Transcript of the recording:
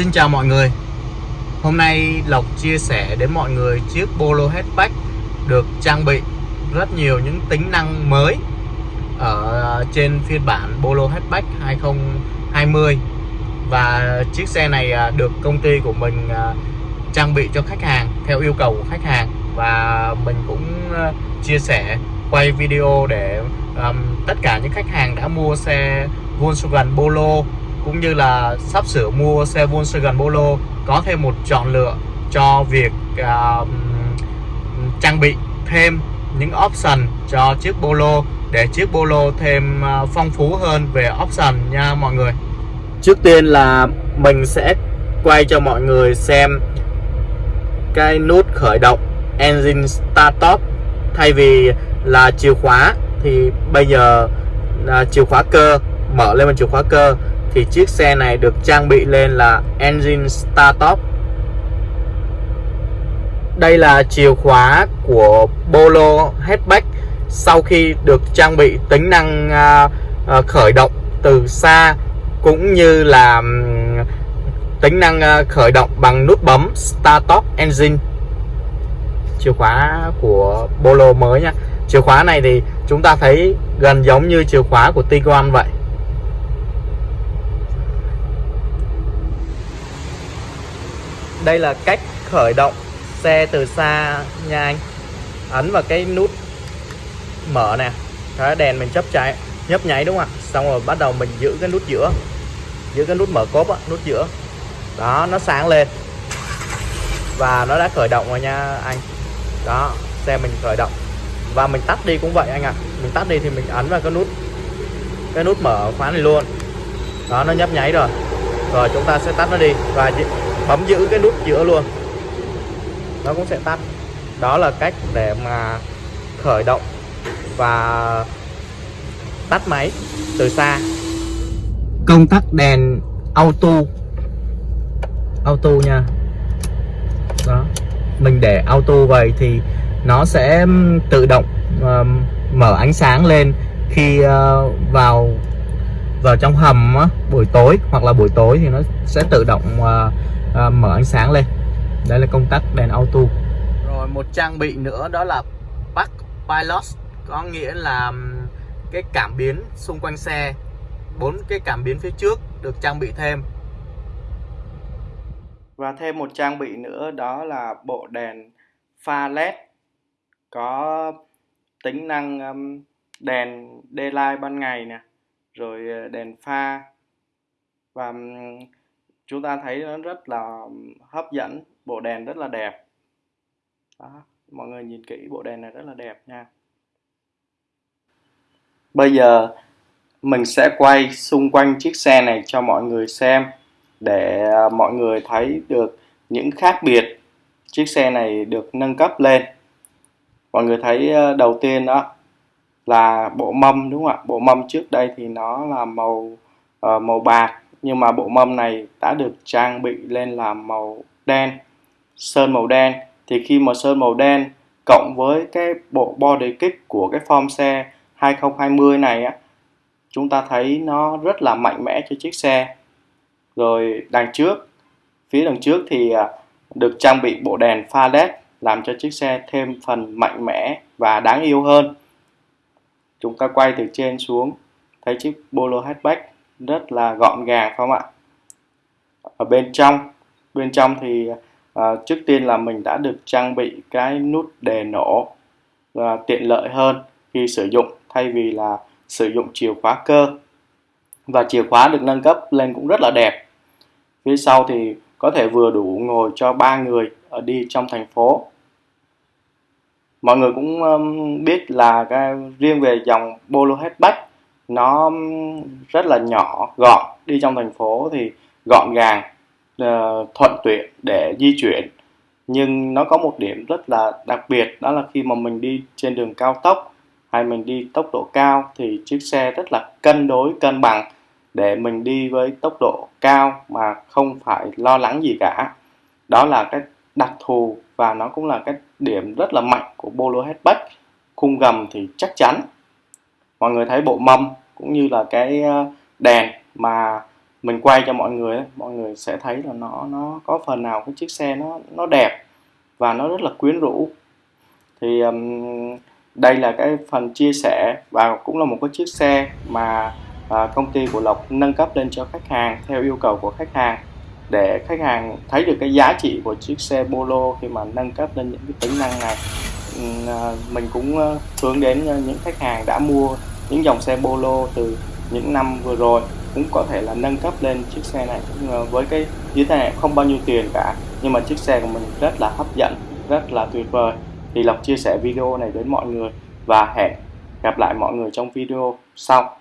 Xin chào mọi người. Hôm nay Lộc chia sẻ đến mọi người chiếc Polo Hatchback được trang bị rất nhiều những tính năng mới ở trên phiên bản Polo Hatchback 2020 và chiếc xe này à, được công ty của mình à, trang bị cho khách hàng theo yêu cầu của khách hàng. Và mình cũng à, chia sẻ quay video để um, tất cả những khách hàng đã mua xe Volkswagen Polo cũng như là sắp sửa mua xe Volkswagen Polo có thêm một chọn lựa cho việc uh, trang bị thêm những option cho chiếc Polo để chiếc Polo thêm uh, phong phú hơn về option nha mọi người. Trước tiên là mình sẽ quay cho mọi người xem cái nút khởi động engine start top. Thay vì là chìa khóa thì bây giờ là chìa khóa cơ mở lên bằng chìa khóa cơ thì chiếc xe này được trang bị lên là engine start top đây là chìa khóa của Polo hatchback sau khi được trang bị tính năng à, à, khởi động từ xa cũng như là tính năng à, khởi động bằng nút bấm start top engine. Chìa khóa của Polo mới nha. Chìa khóa này thì chúng ta thấy gần giống như chìa khóa của Tiguan vậy. Đây là cách khởi động xe từ xa nha anh. Ấn vào cái nút mở nè. Cái đèn mình chấp cháy, nhấp nháy đúng không ạ? Xong rồi bắt đầu mình giữ cái nút giữa. Giữ cái nút mở cốp á, nút giữa. Đó, nó sáng lên. Và nó đã khởi động rồi nha anh. Đó, xe mình khởi động. Và mình tắt đi cũng vậy anh ạ. À. mình tắt đi thì mình ấn vào cái nút cái nút mở khóa này luôn. Đó, nó nhấp nháy rồi. Rồi chúng ta sẽ tắt nó đi. Và bấm giữ cái nút giữa luôn. Nó cũng sẽ tắt. Đó là cách để mà khởi động và tắt máy từ xa. Công tắc đèn auto. Auto nha. Đó. Mình để auto vậy thì nó sẽ tự động uh, mở ánh sáng lên khi uh, vào vào trong hầm á, buổi tối hoặc là buổi tối thì nó sẽ tự động uh, uh, mở ánh sáng lên. Đây là công tắc đèn auto. Rồi một trang bị nữa đó là Park Pilot. Có nghĩa là cái cảm biến xung quanh xe. Bốn cái cảm biến phía trước được trang bị thêm. Và thêm một trang bị nữa đó là bộ đèn pha led có tính năng đèn daylight ban ngày nè rồi ờ, đèn pha. Và chúng ta thấy nó rất là hấp dẫn bộ đèn rất là đẹp. Đó, mọi người nhìn kỹ bộ đèn này rất là đẹp nha. Bây giờ mình sẽ quay xung quanh chiếc xe này cho mọi người xem để à, mọi người thấy được những khác biệt chiếc xe này được nâng cấp lên. Mọi người thấy à, đầu tiên đó là bộ mâm đúng không ạ? Bộ mâm trước đây thì nó là màu uh, màu bạc nhưng mà bộ mâm này đã được trang bị lên là màu đen, sơn màu đen. Thì khi mà sơn màu đen cộng với cái bộ body kit của cái form xe 2020 này á, chúng ta thấy nó rất là mạnh mẽ cho chiếc xe. Rồi đằng trước, phía đằng trước thì à, được trang bị bộ đèn pha led làm cho chiếc xe thêm phần mạnh mẽ và đáng yêu hơn. Chúng ta quay từ trên xuống, thấy chiếc Polo hatchback rất là gọn gàng không ạ? Ở bên trong bên trong thì à, trước tiên là mình đã được trang bị cái nút đề nổ và tiện lợi hơn khi sử dụng thay vì là sử dụng chìa khóa cơ. Và chìa khóa được nâng cấp lên cũng rất là đẹp. Phía sau thì có thể vừa đủ ngồi cho ba người ở đi trong thành phố. Mọi người cũng um, biết là cái riêng về dòng Polo hatchback nó rất là nhỏ, gọn. Đi trong thành phố thì gọn gàng ờ, thuận tiện để di chuyển. Nhưng nó có một điểm rất là đặc biệt, đó là khi mà mình đi trên đường cao tốc hay mình đi tốc độ cao thì chiếc xe rất là cân đối, cân bằng để mình đi với tốc độ cao mà không phải lo lắng gì cả. Đó là cái đặc thù và nó cũng là cái điểm rất là mạnh của Polo hatchback. Khung gầm thì chắc chắn. Mọi người thấy bộ mâm cũng như là cái ờ, đèn mà mình quay cho mọi người mọi người sẽ thấy là nó nó có phần nào cái chiếc xe nó nó đẹp và nó rất là quyến rũ. Thì um, đây là cái phần chia sẻ và cũng là một cái chiếc xe mà à, công ty của Lộc nâng cấp lên cho khách hàng theo yêu cầu của khách hàng. Để khách hàng thấy được cái giá trị của chiếc xe Polo khi mà nâng cấp lên những cái tính năng này ờ, mình cũng hướng đến những khách hàng đã mua những dòng xe Polo từ những năm vừa rồi cũng có thể là nâng cấp lên chiếc xe này. Với cái như thế này không bao nhiêu tiền cả, nhưng mà chiếc xe của mình rất là hấp dẫn, rất là tuyệt vời. Thì Lộc chia sẻ video này đến mọi người và hẹn gặp lại mọi người trong video sau.